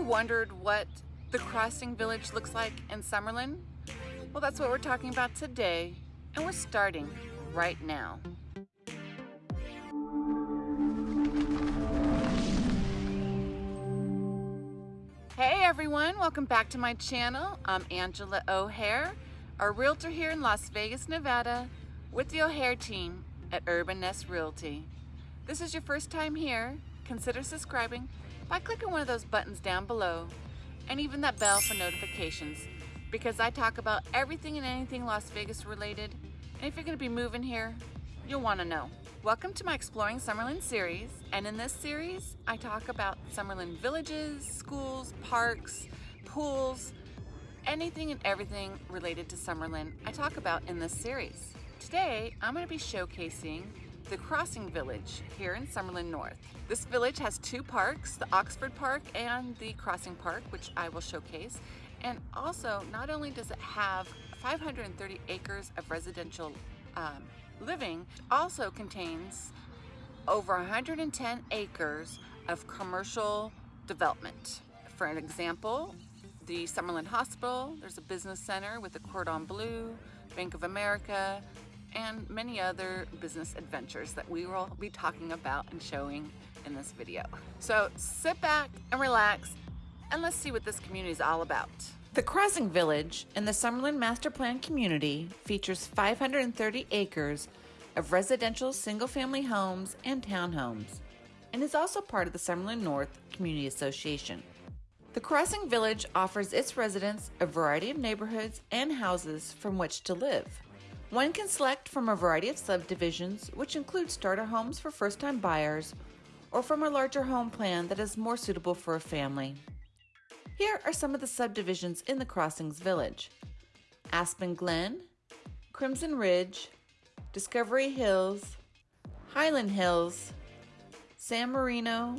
wondered what the Crossing Village looks like in Summerlin? Well, that's what we're talking about today, and we're starting right now. Hey everyone, welcome back to my channel. I'm Angela O'Hare, a realtor here in Las Vegas, Nevada, with the O'Hare team at Urban Nest Realty. This is your first time here, consider subscribing by clicking one of those buttons down below and even that bell for notifications because I talk about everything and anything Las Vegas related and if you're going to be moving here, you'll want to know. Welcome to my Exploring Summerlin series, and in this series, I talk about Summerlin villages, schools, parks, pools, anything and everything related to Summerlin I talk about in this series. Today, I'm going to be showcasing the Crossing Village here in Summerlin North. This village has two parks, the Oxford Park and the Crossing Park, which I will showcase. And also, not only does it have 530 acres of residential um, living also contains over 110 acres of commercial development. For an example, the Summerlin Hospital, there's a business center with the Cordon Bleu, Bank of America, and many other business adventures that we will be talking about and showing in this video. So sit back and relax and let's see what this community is all about. The Crossing Village in the Summerlin Master Plan community features 530 acres of residential single-family homes and townhomes and is also part of the Summerlin North Community Association. The Crossing Village offers its residents a variety of neighborhoods and houses from which to live. One can select from a variety of subdivisions, which include starter homes for first-time buyers or from a larger home plan that is more suitable for a family. Here are some of the subdivisions in the Crossings Village. Aspen Glen, Crimson Ridge, Discovery Hills, Highland Hills, San Marino,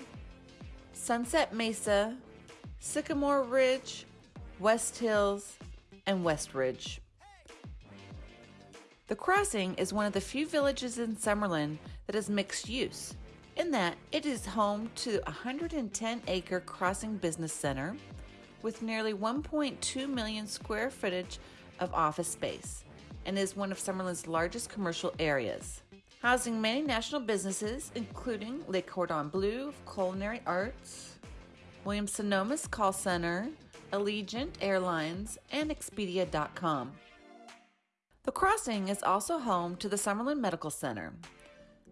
Sunset Mesa, Sycamore Ridge, West Hills, and West Ridge. The Crossing is one of the few villages in Summerlin that is mixed use, in that it is home to a 110 acre Crossing Business Center, with nearly 1.2 million square footage of office space and is one of Summerlin's largest commercial areas. Housing many national businesses, including Le Cordon Bleu Culinary Arts, Williams Sonoma's Call Center, Allegiant Airlines, and Expedia.com. The Crossing is also home to the Summerlin Medical Center.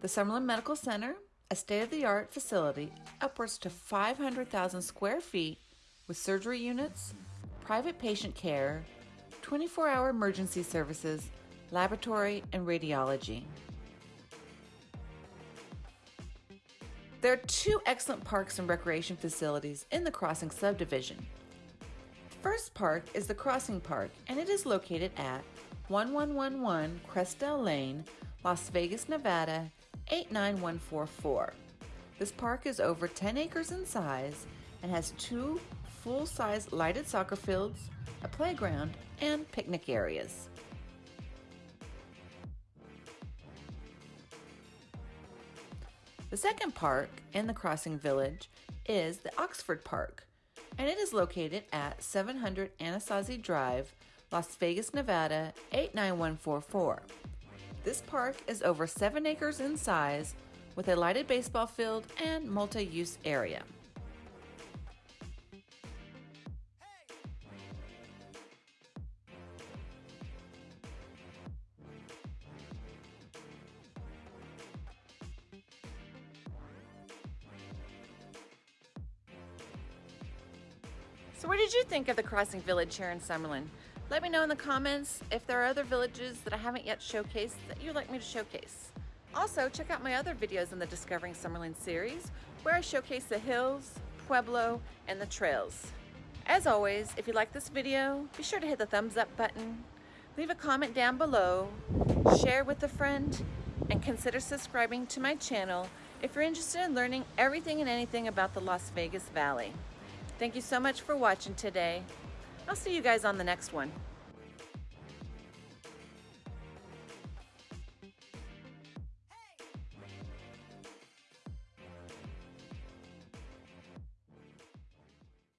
The Summerlin Medical Center, a state of the art facility upwards to 500,000 square feet, with surgery units, private patient care, 24 hour emergency services, laboratory, and radiology. There are two excellent parks and recreation facilities in the Crossing subdivision. The first park is the Crossing Park, and it is located at 1111 Cresdale Lane, Las Vegas, Nevada 89144. This park is over 10 acres in size and has two full-size lighted soccer fields, a playground, and picnic areas. The second park in the Crossing Village is the Oxford Park, and it is located at 700 Anasazi Drive, Las Vegas, Nevada 89144. This park is over 7 acres in size with a lighted baseball field and multi-use area. So what did you think of the Crossing Village here in Summerlin? Let me know in the comments if there are other villages that I haven't yet showcased that you'd like me to showcase. Also, check out my other videos in the Discovering Summerlin series where I showcase the hills, Pueblo, and the trails. As always, if you like this video, be sure to hit the thumbs up button, leave a comment down below, share with a friend, and consider subscribing to my channel if you're interested in learning everything and anything about the Las Vegas Valley. Thank you so much for watching today. I'll see you guys on the next one.